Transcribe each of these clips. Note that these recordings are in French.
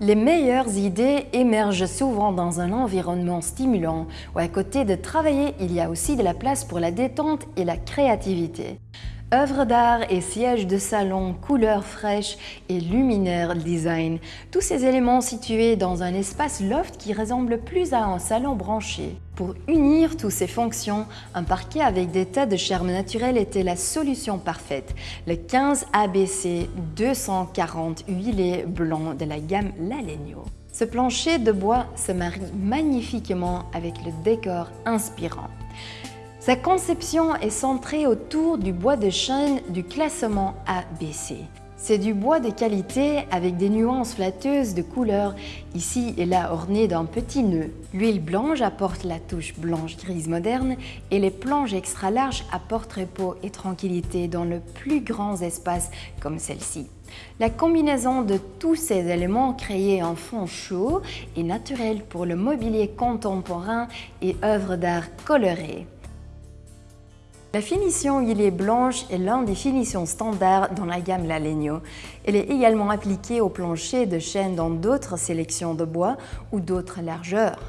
Les meilleures idées émergent souvent dans un environnement stimulant où à côté de travailler, il y a aussi de la place pour la détente et la créativité. Œuvres d'art et sièges de salon, couleurs fraîches et luminaires design, tous ces éléments situés dans un espace loft qui ressemble plus à un salon branché. Pour unir toutes ces fonctions, un parquet avec des tas de charme naturel était la solution parfaite. Le 15 ABC 240 huilé blanc de la gamme Lalegno. Ce plancher de bois se marie magnifiquement avec le décor inspirant. Sa conception est centrée autour du bois de chêne du classement ABC. C'est du bois de qualité avec des nuances flatteuses de couleurs, ici et là ornées d'un petit nœud. L'huile blanche apporte la touche blanche-grise moderne et les planches extra larges apportent repos et tranquillité dans le plus grand espace comme celle-ci. La combinaison de tous ces éléments crée un fond chaud et naturel pour le mobilier contemporain et œuvres d'art colorées. La finition huilée blanche est l'un des finitions standards dans la gamme Lalegno. Elle est également appliquée au plancher de chêne dans d'autres sélections de bois ou d'autres largeurs.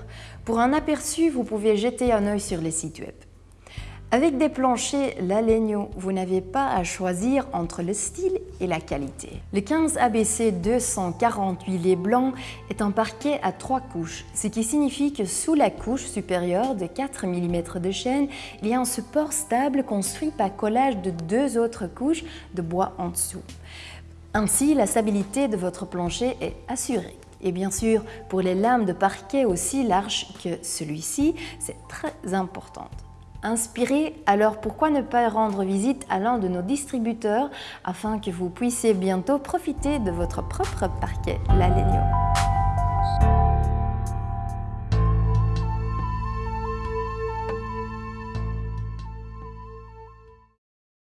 Pour un aperçu, vous pouvez jeter un œil sur les sites web. Avec des planchers Lalegno, vous n'avez pas à choisir entre le style et la qualité. Le 15 ABC 248 lait blanc est un parquet à trois couches, ce qui signifie que sous la couche supérieure de 4 mm de chêne, il y a un support stable construit par collage de deux autres couches de bois en dessous. Ainsi, la stabilité de votre plancher est assurée. Et bien sûr, pour les lames de parquet aussi larges que celui-ci, c'est très important. Inspiré, alors pourquoi ne pas rendre visite à l'un de nos distributeurs afin que vous puissiez bientôt profiter de votre propre parquet Lalegno.